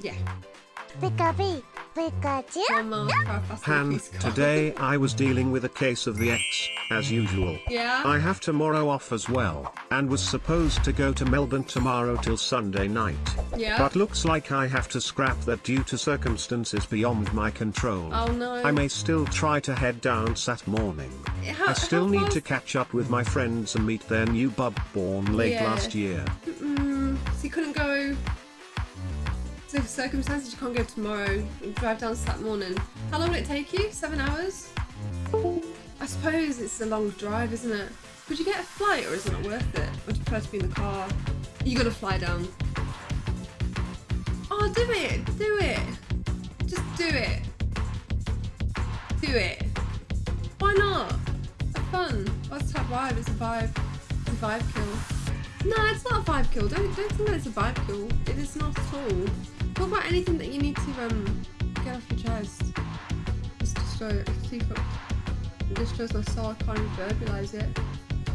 Yeah. Pikachu, Pikachu. One more for our Fast and Han, today I was dealing with a case of the X, as usual. Yeah. I have tomorrow off as well, and was supposed to go to Melbourne tomorrow till Sunday night. Yeah. But looks like I have to scrap that due to circumstances beyond my control. Oh no. I may still try to head down Sat morning. How- I still need far- to catch up with my friends and meet their new bub born late Yeah. last year. So circumstances you can't go tomorrow. You drive down Saturday morning. How long will it take you? Seven hours? I suppose it's a long drive, isn't it? Would you get a flight or is it not worth it? Do you prefer to be in the car? You gotta fly down. Oh, do it! Do it! Just do it! Do it! Why not? Have fun. What's that vibe? It's a vibe. It's a vibe kill. No, it's not a vibe kill. Don't don't think that it's a vibe kill. It is not at all. Talk about anything that you need to um get off your chest. Just destroy it. See if it it destroys my soul. I can't verbalise it.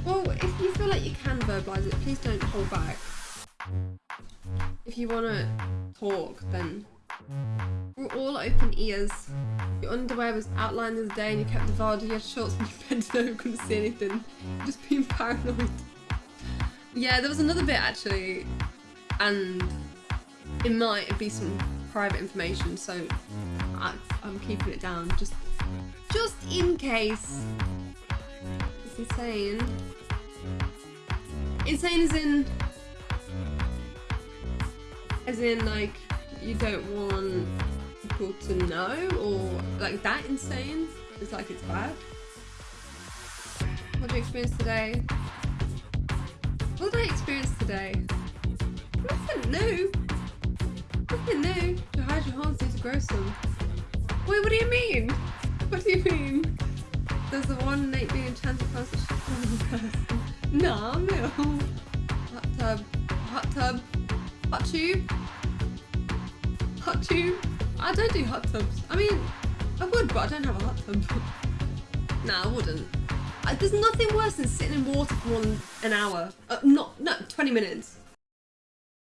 Well, if you feel like you can verbalise it, please don't hold back. If you wanna talk, then we're all open ears. Your underwear was outlined the day and you kept the VAR, you had shorts and you bent over, couldn't see anything. Just being paranoid. Yeah, there was another bit actually, and it might be some private information, so I, I'm keeping it down just, just in case. It's insane. Insane as in, as in like you don't want people to know, or like that insane. It's like it's bad. What did you experience today? What did I experience today? Nothing new. New. To hide your hearts need to grow some. Wait, what do you mean? What do you mean? There's the one innate being enchanted past the person. Nah, no. Hot tub. Hot tub. Hot tube. Hot tube. I don't do hot tubs. I mean, I would, but I don't have a hot tub. nah, I wouldn't. Uh, There's nothing worse than sitting in water for than an hour. Uh, not, no, 20 minutes.